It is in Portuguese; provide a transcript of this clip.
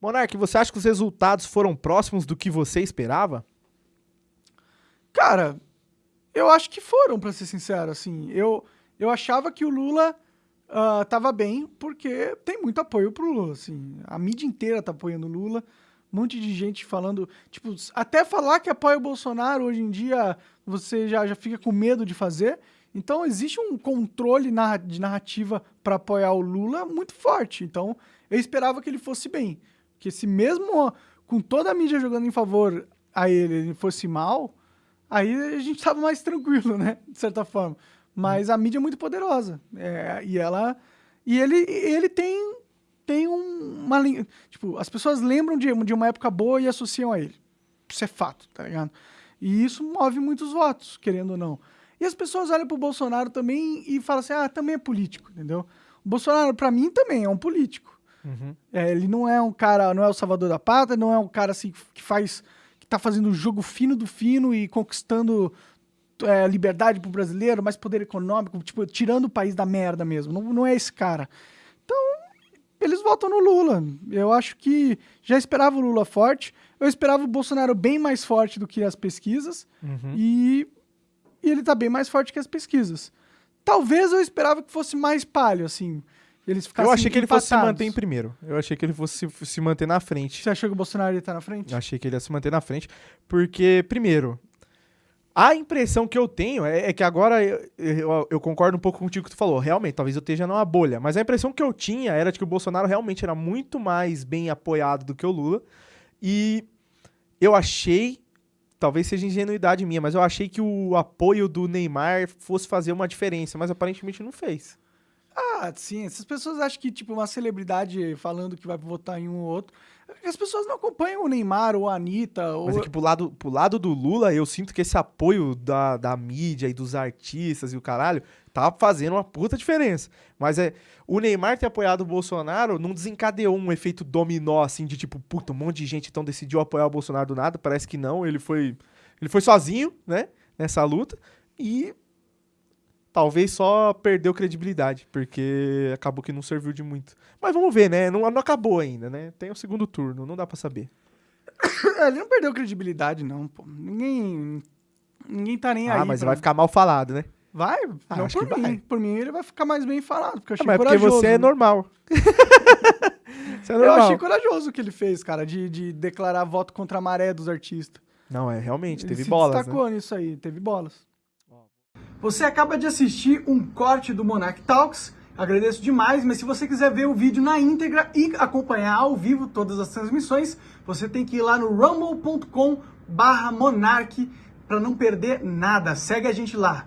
Monark, você acha que os resultados foram próximos do que você esperava? Cara, eu acho que foram, pra ser sincero, assim. Eu, eu achava que o Lula uh, tava bem, porque tem muito apoio pro Lula, assim. A mídia inteira tá apoiando o Lula. Um monte de gente falando, tipo, até falar que apoia o Bolsonaro hoje em dia você já, já fica com medo de fazer. Então existe um controle de narrativa para apoiar o Lula muito forte. Então eu esperava que ele fosse bem. Que se mesmo com toda a mídia jogando em favor a ele, ele fosse mal, aí a gente estava mais tranquilo, né? De certa forma. Mas a mídia é muito poderosa. É, e ela. E ele, ele tem, tem um, uma. Tipo, as pessoas lembram de, de uma época boa e associam a ele. Isso é fato, tá ligado? E isso move muitos votos, querendo ou não. E as pessoas olham pro Bolsonaro também e falam assim: ah, também é político, entendeu? O Bolsonaro, para mim, também é um político. Uhum. É, ele não é um cara, não é o salvador da pátria, não é um cara assim que faz, que tá fazendo o jogo fino do fino e conquistando é, liberdade pro brasileiro, mais poder econômico, tipo, tirando o país da merda mesmo. Não, não é esse cara. Então, eles votam no Lula. Eu acho que já esperava o Lula forte. Eu esperava o Bolsonaro bem mais forte do que as pesquisas. Uhum. E, e ele tá bem mais forte que as pesquisas. Talvez eu esperava que fosse mais palho, assim. Eles eu achei que ele fosse se manter em primeiro. Eu achei que ele fosse se, se manter na frente. Você achou que o Bolsonaro ia estar na frente? Eu achei que ele ia se manter na frente. Porque, primeiro, a impressão que eu tenho é, é que agora eu, eu, eu, concordo um pouco contigo que tu falou. Realmente, talvez eu esteja numa bolha. Mas a impressão que eu tinha era de que o Bolsonaro realmente era muito mais bem apoiado do que o Lula. E eu achei, talvez seja ingenuidade minha, mas eu achei que o apoio do Neymar fosse fazer uma diferença. Mas aparentemente não fez. Ah, sim. Essas pessoas acham que, tipo, uma celebridade falando que vai votar em um ou outro. As pessoas não acompanham o Neymar ou a Anitta. Ou... Mas é que pro lado, pro lado do Lula, eu sinto que esse apoio da, da mídia e dos artistas e o caralho tá fazendo uma puta diferença. Mas é. O Neymar ter apoiado o Bolsonaro não desencadeou um efeito dominó, assim, de tipo, puta, um monte de gente então decidiu apoiar o Bolsonaro do nada. Parece que não. Ele foi. Ele foi sozinho, né? Nessa luta. E talvez só perdeu credibilidade, porque acabou que não serviu de muito. Mas vamos ver, né? Não, não acabou ainda, né? Tem o segundo turno, não dá para saber. É, ele não perdeu credibilidade, não, pô. Ninguém. Ninguém tá nem ah, aí. Ah, mas pra... vai ficar mal falado, né? Vai? Ah, não por mim. Vai. Por mim ele vai ficar mais bem falado, porque eu achei ah, mas corajoso. porque você é normal. você é normal. Eu achei corajoso o que ele fez, cara, de, de declarar voto contra a maré dos artistas. Não, é, realmente, ele teve bolas. destacou né? nisso aí, teve bolas. Você acaba de assistir um corte do Monarch Talks. Agradeço demais, mas se você quiser ver o vídeo na íntegra e acompanhar ao vivo todas as transmissões, você tem que ir lá no rumble.com/monarch para não perder nada. Segue a gente lá.